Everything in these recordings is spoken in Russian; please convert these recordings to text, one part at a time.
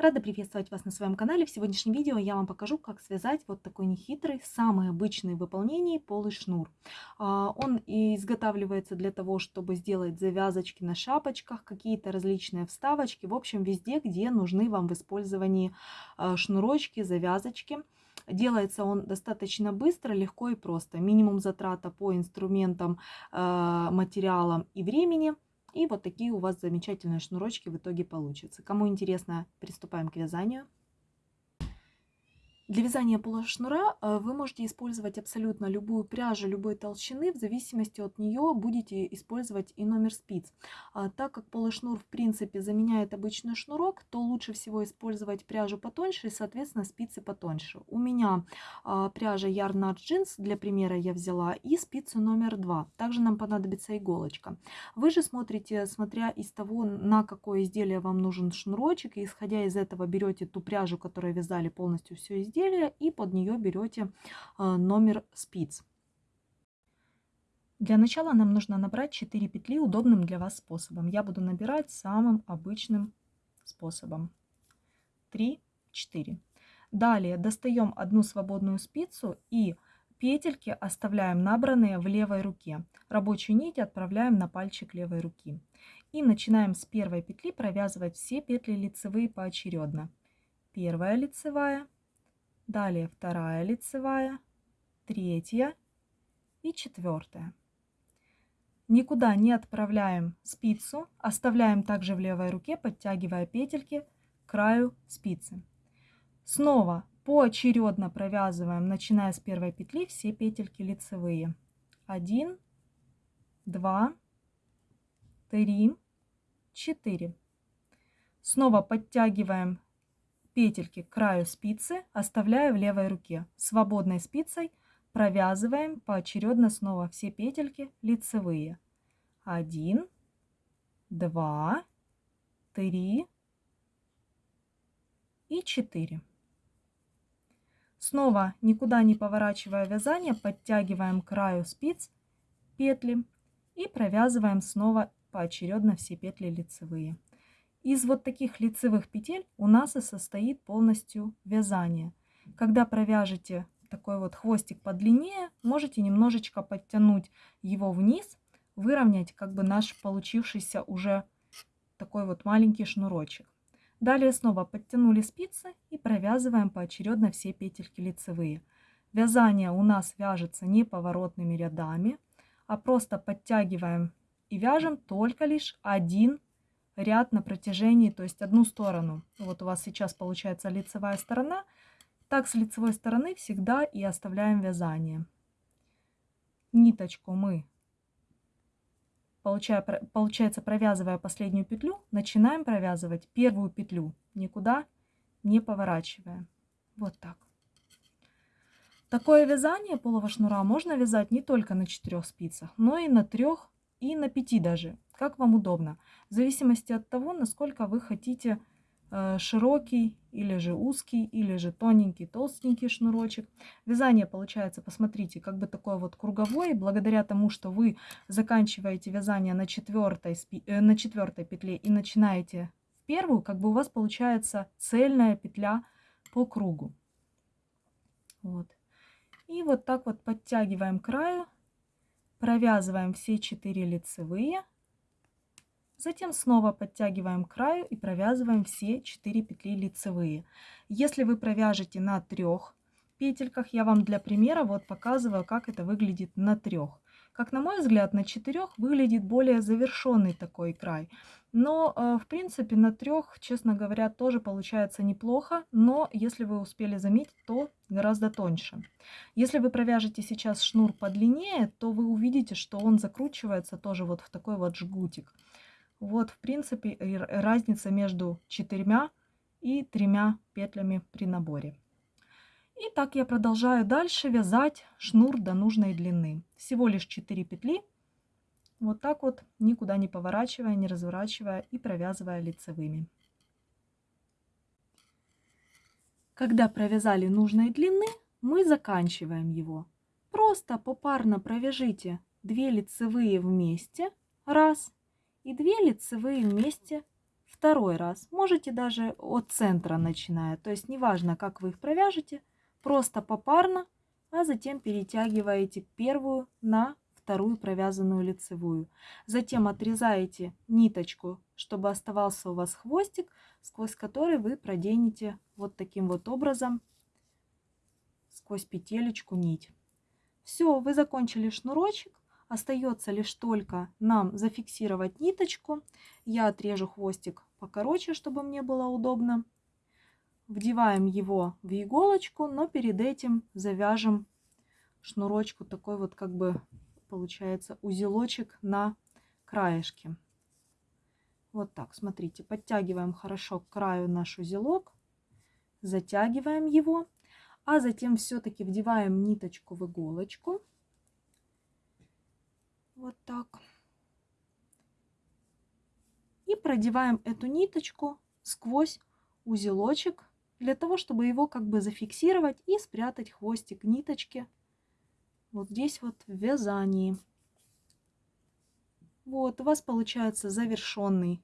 Рада приветствовать вас на своем канале. В сегодняшнем видео я вам покажу, как связать вот такой нехитрый, самый обычный в выполнении полый шнур. А, он изготавливается для того, чтобы сделать завязочки на шапочках, какие-то различные вставочки, в общем, везде, где нужны вам в использовании а, шнурочки, завязочки. Делается он достаточно быстро, легко и просто. Минимум затрата по инструментам, а, материалам и времени – и вот такие у вас замечательные шнурочки в итоге получатся. Кому интересно, приступаем к вязанию. Для вязания полушнура э, вы можете использовать абсолютно любую пряжу любой толщины, в зависимости от нее будете использовать и номер спиц. А, так как полушнур в принципе заменяет обычный шнурок, то лучше всего использовать пряжу потоньше и соответственно спицы потоньше. У меня а, пряжа Yarn Art Jeans, для примера я взяла, и спицу номер 2. Также нам понадобится иголочка. Вы же смотрите, смотря из того, на какое изделие вам нужен шнурочек, и исходя из этого берете ту пряжу, которую вязали полностью все изделие, изделия и под нее берете а, номер спиц. Для начала нам нужно набрать 4 петли удобным для вас способом. Я буду набирать самым обычным способом. 3, 4. Далее достаем одну свободную спицу и петельки оставляем набранные в левой руке. Рабочую нить отправляем на пальчик левой руки. И начинаем с первой петли провязывать все петли лицевые поочередно. Первая лицевая, Далее вторая лицевая, третья и четвертая. Никуда не отправляем спицу, оставляем также в левой руке, подтягивая петельки к краю спицы. Снова поочередно провязываем, начиная с первой петли, все петельки лицевые. 1, 2, 3, 4. Снова подтягиваем петельки к краю спицы, оставляя в левой руке. Свободной спицей провязываем поочередно снова все петельки лицевые. 1, 2, 3 и 4. Снова никуда не поворачивая вязание, подтягиваем к краю спиц петли и провязываем снова поочередно все петли лицевые. Из вот таких лицевых петель у нас и состоит полностью вязание. Когда провяжете такой вот хвостик подлиннее, можете немножечко подтянуть его вниз, выровнять как бы наш получившийся уже такой вот маленький шнурочек. Далее снова подтянули спицы и провязываем поочередно все петельки лицевые. Вязание у нас вяжется не поворотными рядами, а просто подтягиваем и вяжем только лишь один ряд на протяжении, то есть одну сторону. Вот у вас сейчас получается лицевая сторона. Так с лицевой стороны всегда и оставляем вязание. Ниточку мы, получая, получается, провязывая последнюю петлю, начинаем провязывать первую петлю, никуда не поворачивая. Вот так. Такое вязание полого шнура можно вязать не только на четырех спицах, но и на трех и на 5 даже, как вам удобно. В зависимости от того, насколько вы хотите э, широкий или же узкий, или же тоненький, толстенький шнурочек. Вязание получается, посмотрите, как бы такое вот круговое, благодаря тому, что вы заканчиваете вязание на четвертой, э, на четвертой петле и начинаете в первую, как бы у вас получается цельная петля по кругу. Вот. И вот так вот подтягиваем краю Провязываем все 4 лицевые. Затем снова подтягиваем к краю и провязываем все 4 петли лицевые. Если вы провяжете на трех петельках, я вам для примера вот показываю, как это выглядит на трех. Как на мой взгляд, на четырех выглядит более завершенный такой край. Но, э, в принципе, на трех, честно говоря, тоже получается неплохо. Но, если вы успели заметить, то гораздо тоньше. Если вы провяжете сейчас шнур подлиннее, то вы увидите, что он закручивается тоже вот в такой вот жгутик. Вот, в принципе, разница между четырьмя и тремя петлями при наборе. И так я продолжаю дальше вязать шнур до нужной длины. Всего лишь 4 петли. Вот так вот, никуда не поворачивая, не разворачивая и провязывая лицевыми. Когда провязали нужной длины, мы заканчиваем его. Просто попарно провяжите 2 лицевые вместе, раз, и 2 лицевые вместе Второй раз. Можете даже от центра начиная. То есть неважно, как вы их провяжете, просто попарно, а затем перетягиваете первую на вторую провязанную лицевую. Затем отрезаете ниточку, чтобы оставался у вас хвостик, сквозь который вы проденете вот таким вот образом сквозь петелечку нить. Все, вы закончили шнурочек. Остается лишь только нам зафиксировать ниточку. Я отрежу хвостик покороче, чтобы мне было удобно. Вдеваем его в иголочку, но перед этим завяжем шнурочку такой вот как бы получается узелочек на краешке. Вот так, смотрите, подтягиваем хорошо к краю наш узелок, затягиваем его, а затем все-таки вдеваем ниточку в иголочку вот так. И продеваем эту ниточку сквозь узелочек для того, чтобы его как бы зафиксировать и спрятать хвостик ниточки вот здесь вот в вязании. Вот у вас получается завершенный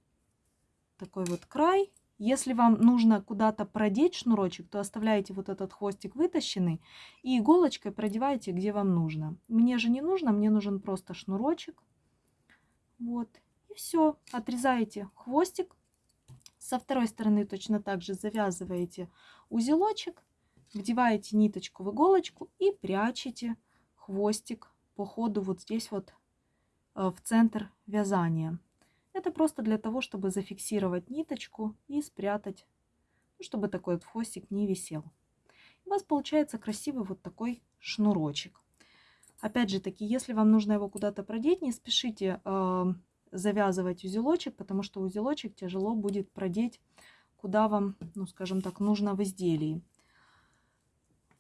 такой вот край. Если вам нужно куда-то продеть шнурочек, то оставляете вот этот хвостик вытащенный и иголочкой продеваете, где вам нужно. Мне же не нужно, мне нужен просто шнурочек. Вот. И все. Отрезаете хвостик. Со второй стороны точно так же завязываете узелочек, вдеваете ниточку в иголочку и прячете хвостик по ходу вот здесь вот э, в центр вязания. Это просто для того, чтобы зафиксировать ниточку и спрятать, ну, чтобы такой вот хвостик не висел. У вас получается красивый вот такой шнурочек. Опять же таки, если вам нужно его куда-то продеть, не спешите э, завязывать узелочек, потому что узелочек тяжело будет продеть, куда вам, ну скажем так, нужно в изделии.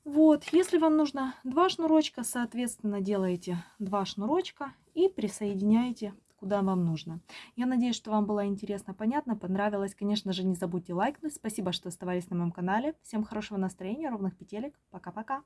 Вот, если вам нужно два шнурочка, соответственно, делаете два шнурочка и присоединяете куда вам нужно. Я надеюсь, что вам было интересно, понятно, понравилось. Конечно же, не забудьте лайкнуть. Спасибо, что оставались на моем канале. Всем хорошего настроения, ровных петелек. Пока-пока.